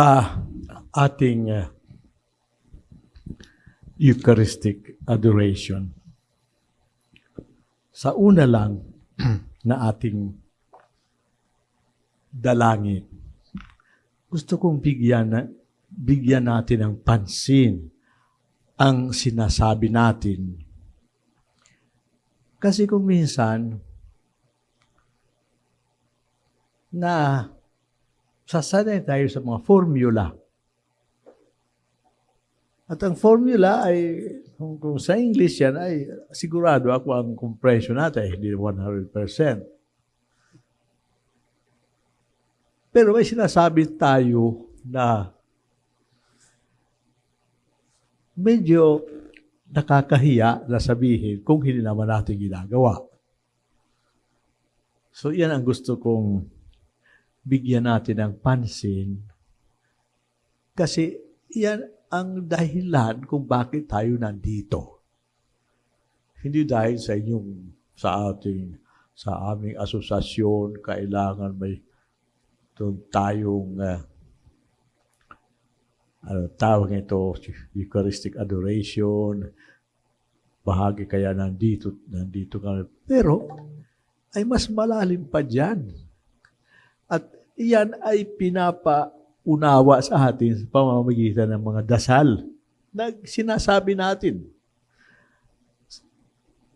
sa ating uh, Eucharistic adoration. Sa una lang na ating dalangin, gusto kong bigyan, na, bigyan natin ng pansin ang sinasabi natin. Kasi kung minsan, na sasanay tayo sa mga formula. At ang formula ay, kung, kung sa English yan, ay sigurado ako ang compression natin, hindi 100%. Pero may sinasabi tayo na medyo nakakahiya na sabihin kung hindi naman natin ginagawa. So, yan ang gusto kong bigyan natin ng pansin kasi yan ang dahilan kung bakit tayo nandito. Hindi dahil sa inyong, sa ating, sa aming asosasyon, kailangan may tayong uh, ano, tawag ito, Eucharistic adoration, bahagi kaya nandito, nandito kami. Pero, ay mas malalim pa dyan. At iyan ay pinapaunawa sa atin sa pamamagitan ng mga dasal na sinasabi natin.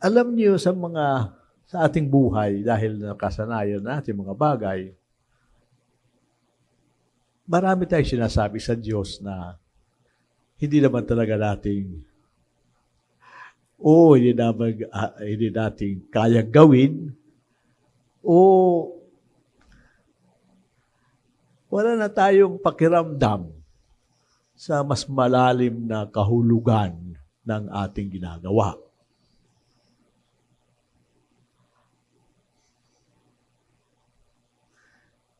Alam niyo sa mga sa ating buhay dahil nakasanayan natin mga bagay, marami tayong sinasabi sa Diyos na hindi naman talaga nating o hindi naman uh, hindi nating kayang gawin o wala na tayong pakiramdam sa mas malalim na kahulugan ng ating ginagawa.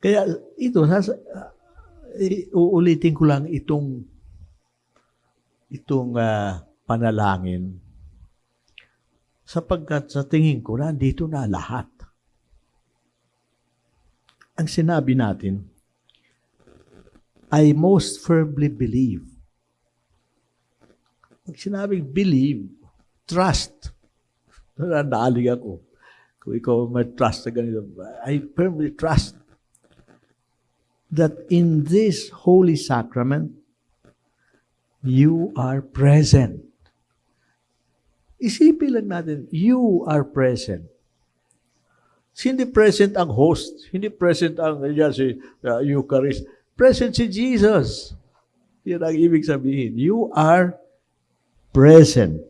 Kaya ito, nasa, uh, uulitin ko lang itong itong uh, panalangin sapagkat sa tingin ko, nandito na lahat. Ang sinabi natin, I most firmly believe. Pag sinabing believe, trust. Nananalig ako. Kung ikaw may trust sa ganito, I firmly trust that in this holy sacrament, you are present. Isipin lang natin, you are present. Hindi present ang host, hindi present ang yan, si uh, Eucharist. Present si Jesus. Yan ang ibig sabihin. You are present.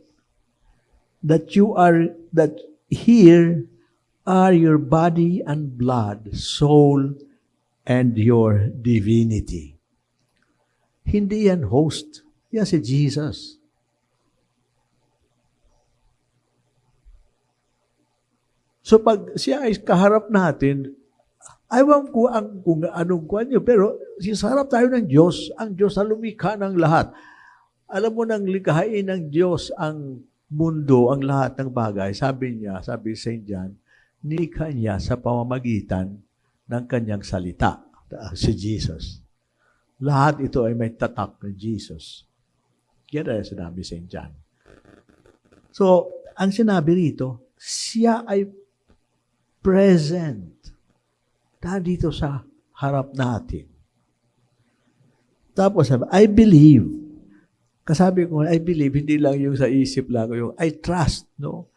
That you are, that here are your body and blood, soul, and your divinity. Hindi yan host. Yan si Jesus. So pag siya ay kaharap natin, Ayaw ko ang kung anong kuan niyo, pero sisarap tayo ng Diyos, ang Diyos na lumikha ng lahat. Alam mo nang likhain ng Diyos ang mundo, ang lahat ng bagay. Sabi niya, sabi St. John, nilikha niya sa pamamagitan ng kanyang salita, si Jesus. Lahat ito ay may tatak ng Jesus. Yan ay sinabi St. John. So, ang sinabi rito, siya ay present dito sa harap natin. Tapos sabi, I believe. Kasabi ko, I believe, hindi lang yung sa isip lang, yung I trust, no?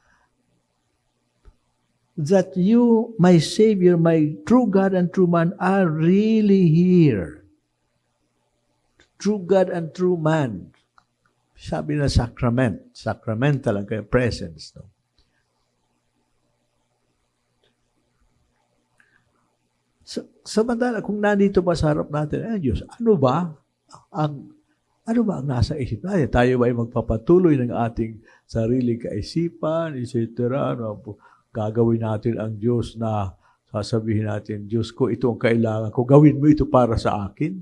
That you, my Savior, my true God and true man, are really here. True God and true man. Sabi na sacrament. Sacramental ang presence. No? So, samantala, kung nandito pa sa harap natin, ay Diyos, ano ba ang ano ba ang nasa isip natin? Tayo ba ay magpapatuloy ng ating sariling kaisipan, etc. Ano, gagawin natin ang Diyos na sasabihin natin, Diyos ko, ito ang kailangan ko. Gawin mo ito para sa akin.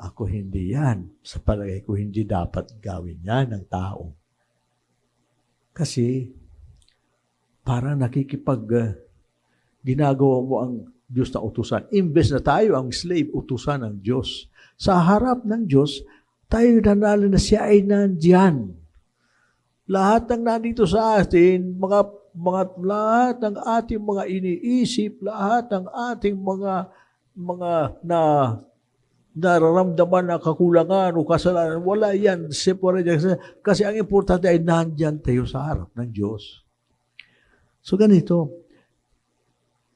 Ako hindi yan. Sa palagay ko, hindi dapat gawin yan ng tao. Kasi, parang nakikipag uh, ginagawa mo ang Diyos na utusan. Imbes na tayo ang slave, utusan ng Diyos. Sa harap ng Diyos, tayo nanalo na siya ay nandyan. Lahat ng nandito sa atin, mga, mga lahat ng ating mga iniisip, lahat ng ating mga mga na nararamdaman na kakulangan o kasalanan, wala yan. Separate yan. Kasi ang importante ay nandyan tayo sa harap ng Diyos. So ganito,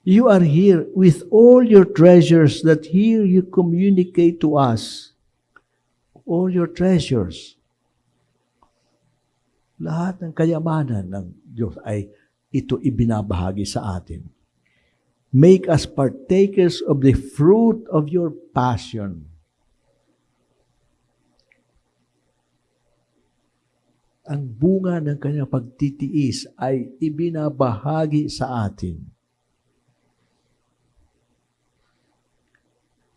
you are here with all your treasures that here you communicate to us. All your treasures. Lahat ng kayamanan ng Diyos ay ito ibinabahagi sa atin. Make us partakers of the fruit of your passion. Ang bunga ng kanyang pagtitiis ay ibinabahagi sa atin.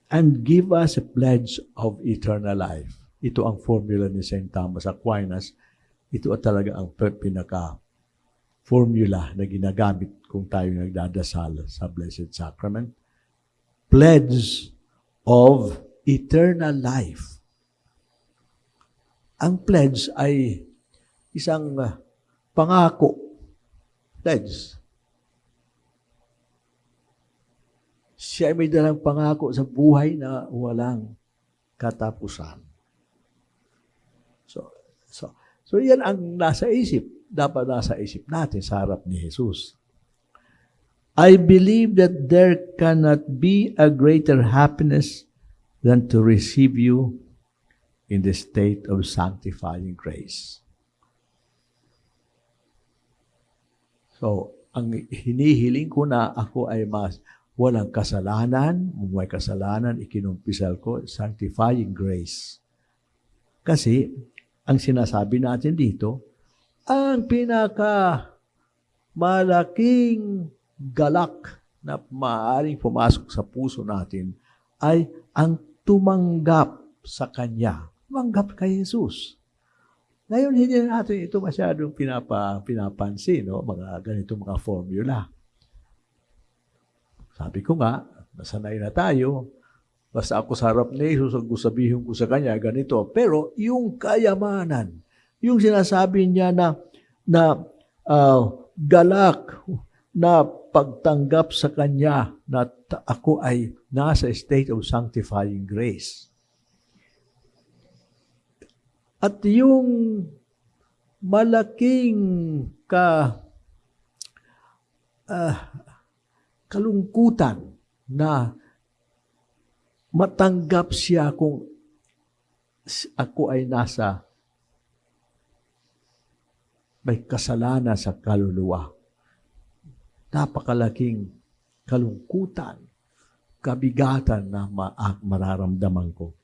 And give us a pledge of eternal life. Ito ang formula ni St. Thomas Aquinas. Ito talaga ang pinaka formula na ginagamit kung tayo nagdadasal sa Blessed Sacrament. Pledge of eternal life. Ang pledge ay isang uh, pangako. Pledge. Siya ay may dalang pangako sa buhay na walang katapusan. So, so, so yan ang nasa isip dapat nasa isip natin sa harap ni Jesus. I believe that there cannot be a greater happiness than to receive you in the state of sanctifying grace. So, ang hinihiling ko na ako ay mas walang kasalanan, may kasalanan, ikinumpisal ko, sanctifying grace. Kasi, ang sinasabi natin dito, ang pinaka malaking galak na maaaring pumasok sa puso natin ay ang tumanggap sa Kanya. Tumanggap kay Jesus. Ngayon, hindi natin ito masyadong pinapa, pinapansin, no? mga ganito mga formula. Sabi ko nga, nasanay na tayo, basta ako sa harap ni Jesus, ang sabihin ko sa Kanya, ganito. Pero yung kayamanan, yung sinasabi niya na, na uh, galak, na pagtanggap sa Kanya na ako ay nasa state of sanctifying grace. At yung malaking ka uh, kalungkutan na matanggap siya kung ako ay nasa may kasalanan sa kaluluwa. Napakalaking kalungkutan, kabigatan na ma- mararamdaman ko.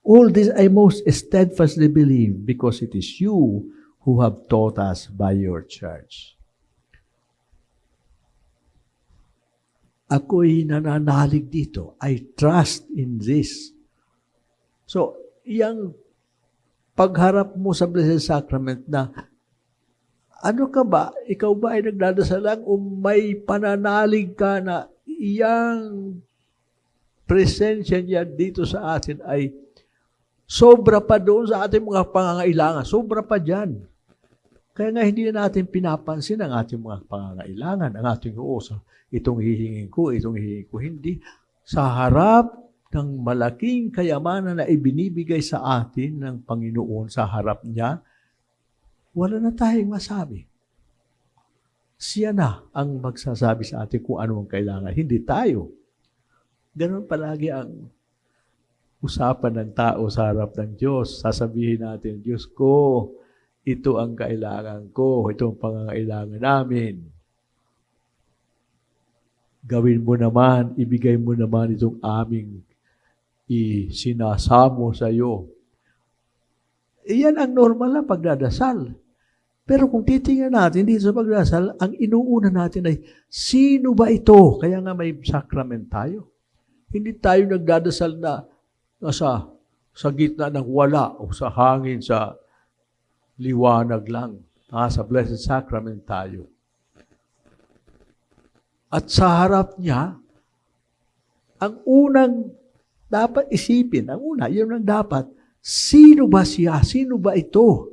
All this I most steadfastly believe because it is you who have taught us by your church. Ako'y nananalig dito. I trust in this. So, yung pagharap mo sa Blessed Sacrament na ano ka ba? Ikaw ba ay nagdadasal lang o may pananalig ka na iyang presensya niya dito sa atin ay sobra pa doon sa ating mga pangangailangan. Sobra pa dyan. Kaya nga hindi na natin pinapansin ang ating mga pangangailangan, ang ating uso. Itong hihingin ko, itong hihingin ko. Hindi. Sa harap ng malaking kayamanan na ibinibigay sa atin ng Panginoon sa harap niya, wala na tayong masabi. Siya na ang magsasabi sa atin kung ano ang kailangan, hindi tayo. Ganon palagi ang usapan ng tao sa harap ng Diyos. Sasabihin natin, Diyos ko, ito ang kailangan ko, ito ang pangangailangan namin. Gawin mo naman, ibigay mo naman itong aming isinasamo sa iyo. Iyan ang normal na pagdadasal. Pero kung titingnan natin dito sa pagdasal, ang inuuna natin ay, sino ba ito? Kaya nga may sacrament tayo. Hindi tayo nagdadasal na nasa sa gitna ng wala o sa hangin, sa liwanag lang. Ah, sa Blessed Sacrament tayo. At sa harap niya, ang unang dapat isipin, ang una, yun ang dapat, sino ba siya? Sino ba ito?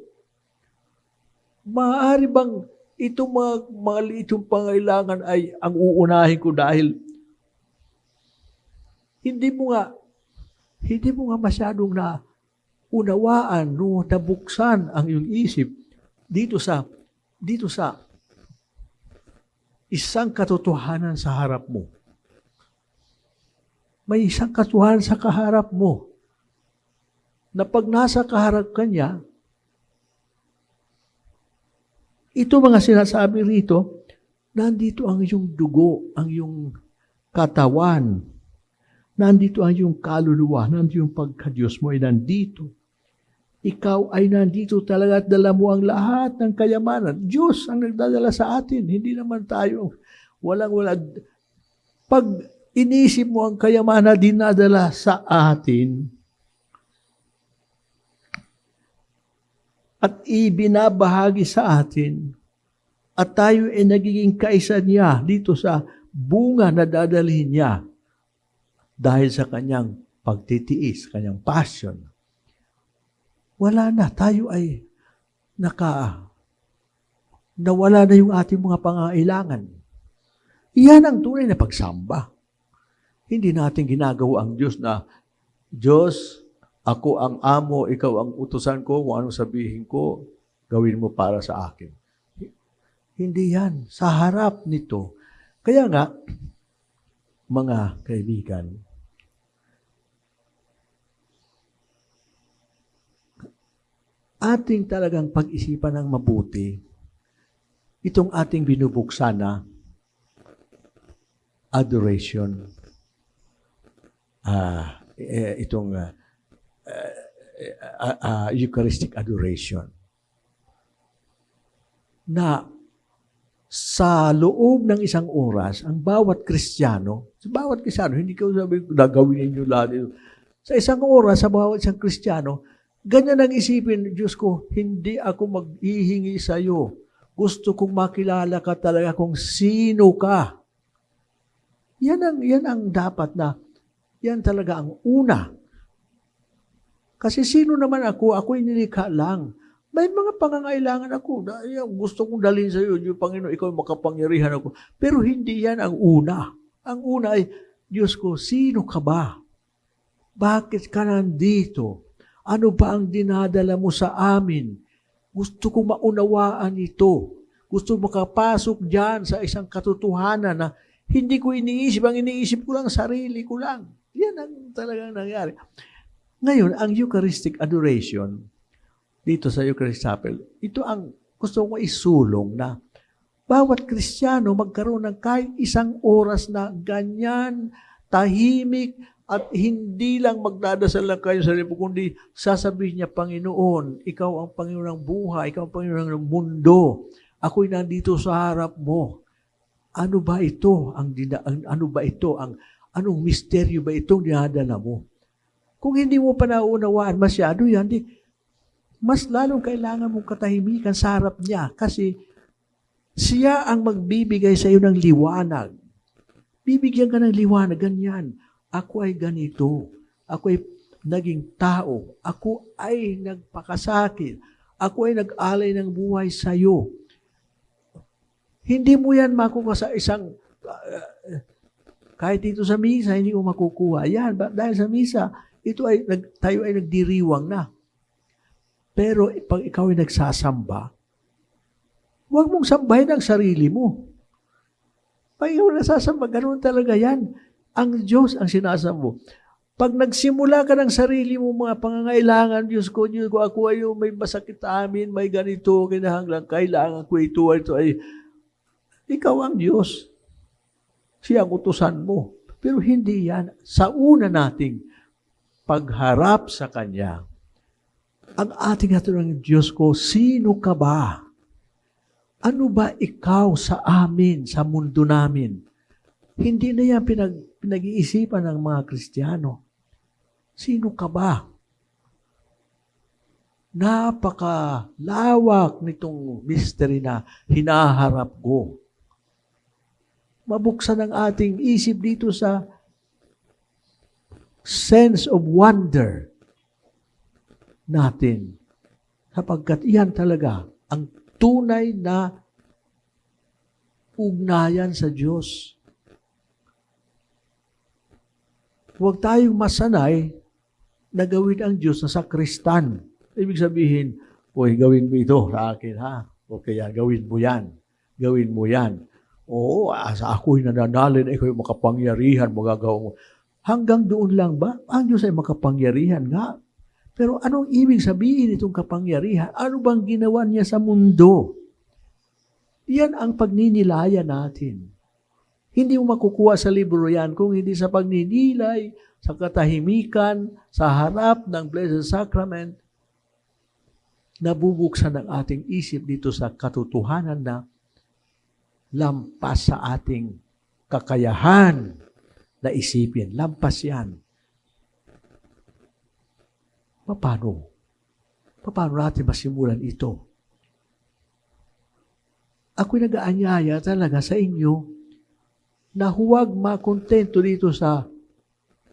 Maaari bang itong mga, mga liit yung pangailangan ay ang uunahin ko dahil hindi mo nga hindi mo nga masyadong na unawaan no nabuksan ang iyong isip dito sa dito sa isang katotohanan sa harap mo. May isang katotohanan sa kaharap mo na pag nasa kaharap ka niya, ito mga sinasabi rito, nandito ang iyong dugo, ang iyong katawan, nandito ang iyong kaluluwa, nandito yung pagka-Diyos mo ay nandito. Ikaw ay nandito talaga at dala mo ang lahat ng kayamanan. Diyos ang nagdadala sa atin, hindi naman tayo walang wala. Pag inisip mo ang kayamanan dinadala sa atin, at ibinabahagi sa atin, at tayo ay nagiging kaisa niya dito sa bunga na dadalhin niya dahil sa kanyang pagtitiis, kanyang passion. Wala na, tayo ay naka nawala na yung ating mga pangailangan. Iyan ang tunay na pagsamba. Hindi natin ginagawa ang Diyos na, Diyos, ako ang amo, ikaw ang utusan ko, kung anong sabihin ko, gawin mo para sa akin. Hindi yan. Sa harap nito. Kaya nga, mga kaibigan, ating talagang pag-isipan ng mabuti itong ating binubuksan na adoration. Uh, itong uh, uh, uh, Eucharistic adoration. Na sa loob ng isang oras, ang bawat Kristiyano, sa bawat Kristiyano, hindi ko sabi, gagawin ninyo lahat ito. Sa isang oras, sa bawat isang Kristiyano, ganyan ang isipin, Diyos ko, hindi ako maghihingi sa iyo. Gusto kong makilala ka talaga kung sino ka. Yan ang, yan ang dapat na, yan talaga ang una. Kasi sino naman ako? Ako'y nilikha lang. May mga pangangailangan ako. Gusto kong dalhin sa iyo, Diyos Panginoon, ikaw makapangyarihan ako. Pero hindi yan ang una. Ang una ay, Diyos ko, sino ka ba? Bakit ka nandito? Ano ba ang dinadala mo sa amin? Gusto kong maunawaan ito. Gusto makapasok dyan sa isang katotohanan na hindi ko iniisip. Ang iniisip ko lang, sarili ko lang. Yan ang talagang nangyari. Ngayon, ang Eucharistic adoration, dito sa Eucharistic Chapel, ito ang gusto ko isulong na bawat Kristiyano magkaroon ng kahit isang oras na ganyan, tahimik, at hindi lang magdadasal lang kayo sa libo, kundi sasabihin niya, Panginoon, ikaw ang Panginoon ng buhay, ikaw ang Panginoon ng mundo. Ako'y nandito sa harap mo. Ano ba ito? Ang, ang ano ba ito? Ang anong misteryo ba itong dinadala mo? Kung hindi mo pa naunawaan masyado yan, di, mas lalong kailangan mong katahimikan sa harap niya kasi siya ang magbibigay sa iyo ng liwanag. Bibigyan ka ng liwanag, ganyan. Ako ay ganito. Ako ay naging tao. Ako ay nagpakasakit. Ako ay nag-alay ng buhay sa iyo. Hindi mo yan makuha sa isang, uh, kahit dito sa misa, hindi mo makukuha. Yan, dahil sa misa, ito ay, tayo ay nagdiriwang na. Pero pag ikaw ay nagsasamba, huwag mong sambahin ang sarili mo. Pag ikaw nasasamba, ganoon talaga yan. Ang Diyos ang sinasamba Pag nagsimula ka ng sarili mo mga pangangailangan, Diyos ko, Diyos ko, ako ay may masakit amin, may ganito, kinahanglan, kailangan ko ito, ito ay, ikaw ang Diyos. Siya ang utusan mo. Pero hindi yan. Sa una nating pagharap sa Kanya, ang ating ng Diyos ko, sino ka ba? Ano ba ikaw sa amin, sa mundo namin? Hindi na yan pinag, pinag-iisipan ng mga Kristiyano. Sino ka ba? Napakalawak nitong mystery na hinaharap ko. mabuksan ang ating isip dito sa sense of wonder natin. Sapagkat iyan talaga ang tunay na ugnayan sa Diyos. Huwag tayong masanay na gawin ang Diyos na sakristan. Ibig sabihin, Uy, gawin mo ito sa akin, ha? O kaya gawin mo yan. Gawin mo yan. Oo, sa ako'y nananalin, yung makapangyarihan, magagawa mo. Hanggang doon lang ba? Ang Diyos ay makapangyarihan nga. Pero anong ibig sabihin itong kapangyarihan? Ano bang ginawa niya sa mundo? Yan ang pagninilaya natin. Hindi mo makukuha sa libro yan kung hindi sa pagninilay, sa katahimikan, sa harap ng Blessed Sacrament, nabubuksan ang ating isip dito sa katotohanan na lampas sa ating kakayahan na isipin. Lampas yan. Paano? Paano natin masimulan ito? Ako'y nag-aanyaya talaga sa inyo na huwag makontento dito sa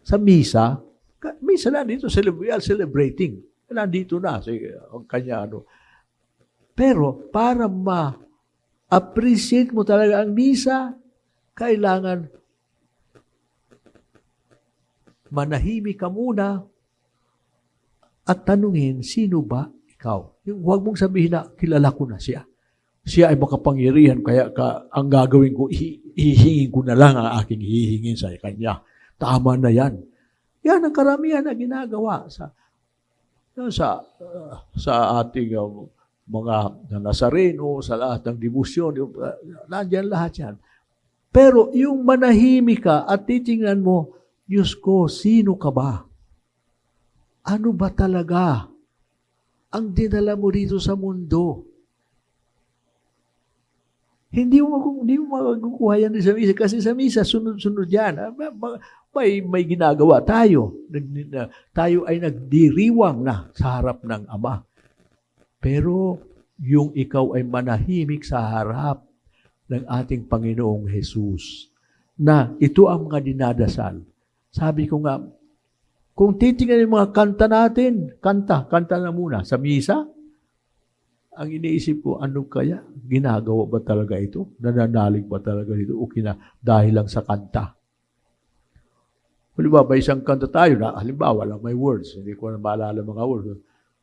sa misa. Misa na dito, celebrating nandito na, sige, ang kanya ano. Pero para ma-appreciate mo talaga ang misa, kailangan manahimik ka muna at tanungin, sino ba ikaw? Huwag mong sabihin na, kilala ko na siya. Siya ay makapangyarihan, kaya ka, ang gagawin ko, hihingin ko na lang ang aking hihingin sa kanya. Tama na yan. Yan ang karamihan na ginagawa sa sa uh, sa ating uh, mga Nazareno, sa lahat ng debosyon, uh, nandiyan lahat yan. Pero yung manahimik ka at titingnan mo, Diyos ko, sino ka ba? Ano ba talaga ang dinala mo dito sa mundo? Hindi mo, hindi mo makukuha yan sa misa kasi sa misa, sunod-sunod yan. Ah, may, may ginagawa tayo. Tayo ay nagdiriwang na sa harap ng Ama. Pero yung ikaw ay manahimik sa harap ng ating Panginoong Jesus na ito ang mga dinadasal. Sabi ko nga, kung titingnan yung mga kanta natin, kanta, kanta na muna. Sa misa, ang iniisip ko, ano kaya? Ginagawa ba talaga ito? Nananalig ba talaga ito? O kina, dahil lang sa kanta? Halimbawa, isang kanta tayo na, halimbawa lang may words, hindi ko na maalala mga words.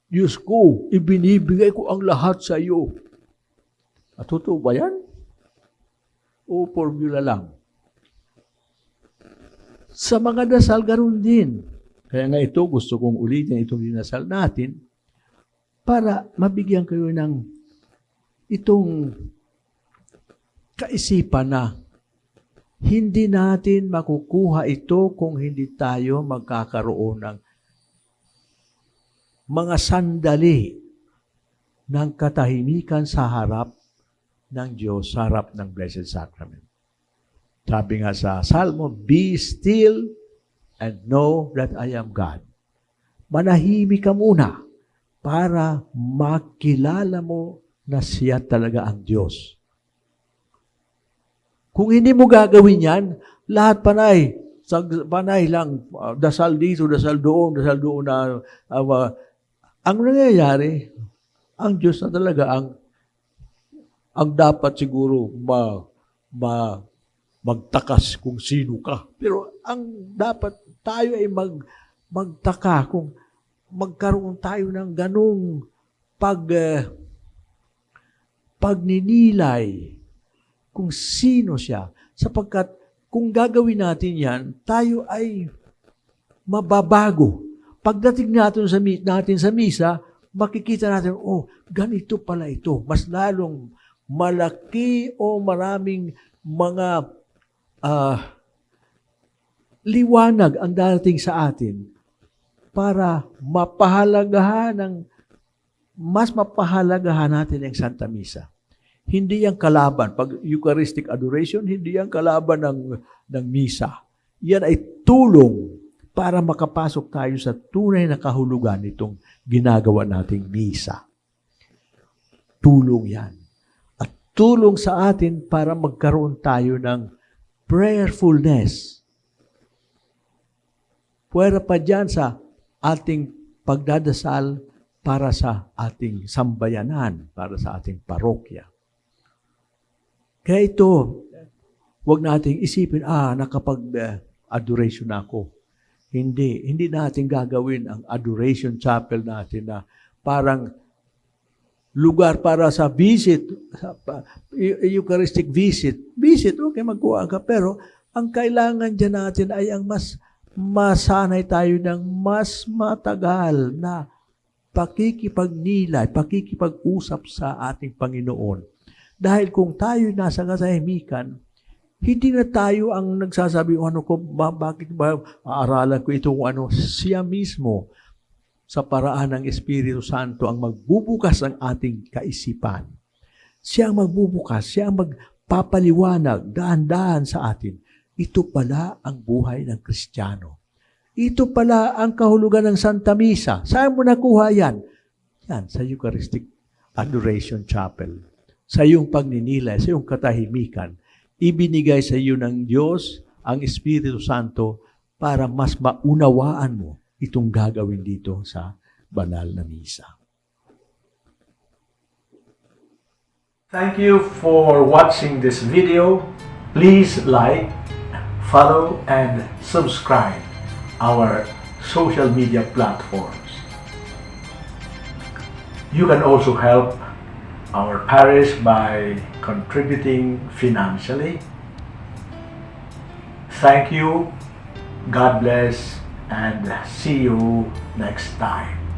Diyos ko, ibinibigay ko ang lahat sa iyo. At totoo ba yan? O formula lang? Sa mga dasal, ganun din. Kaya nga ito, gusto kong ulitin itong dinasal natin, para mabigyan kayo ng itong kaisipan na hindi natin makukuha ito kung hindi tayo magkakaroon ng mga sandali ng katahimikan sa harap ng Diyos, sa harap ng Blessed Sacrament. Sabi nga sa Salmo, Be still and know that I am God. Manahimik ka muna para makilala mo na siya talaga ang Diyos. Kung hindi mo gagawin yan, lahat panay, panay lang, uh, dasal dito, dasal doon, dasal doon na, uh, ang nangyayari, ang Diyos na talaga ang ang dapat siguro ma, ma, magtakas kung sino ka. Pero ang dapat tayo ay mag, magtaka kung magkaroon tayo ng ganong pag, uh, pagninilay kung sino siya. Sapagkat kung gagawin natin yan, tayo ay mababago. Pagdating natin sa, natin sa misa, makikita natin, oh, ganito pala ito. Mas lalong malaki o maraming mga uh, liwanag ang darating sa atin para mapahalagahan ng mas mapahalagahan natin ang Santa Misa. Hindi yan kalaban. Pag Eucharistic adoration, hindi yan kalaban ng, ng misa. Yan ay tulong para makapasok tayo sa tunay na kahulugan nitong ginagawa nating misa. Tulong yan. At tulong sa atin para magkaroon tayo ng prayerfulness. Pwera pa dyan sa ating pagdadasal para sa ating sambayanan, para sa ating parokya. Kaya ito, huwag nating isipin, ah, nakapag-adoration ako. Hindi. Hindi natin gagawin ang adoration chapel natin na parang lugar para sa visit, sa Eu- Eucharistic visit. Visit, okay, magkuha ka. Pero ang kailangan dyan natin ay ang mas masanay tayo ng mas matagal na pakikipagnilay, pakikipag-usap sa ating Panginoon. Dahil kung tayo nasa kasahimikan, hindi na tayo ang nagsasabi, "O, ano ko, ba, bakit ba aaralan ko itong ano, siya mismo sa paraan ng Espiritu Santo ang magbubukas ng ating kaisipan. Siya ang magbubukas, siya ang magpapaliwanag, dahan-dahan sa atin. Ito pala ang buhay ng Kristiyano. Ito pala ang kahulugan ng Santa Misa. Saan mo nakuha yan? Yan, sa Eucharistic Adoration Chapel. Sa iyong pagninilay, sa iyong katahimikan, ibinigay sa iyo ng Diyos ang Espiritu Santo para mas maunawaan mo itong gagawin dito sa banal na misa. Thank you for watching this video. Please like, follow, and subscribe our social media platforms. You can also help our parish by contributing financially. Thank you, God bless, and see you next time.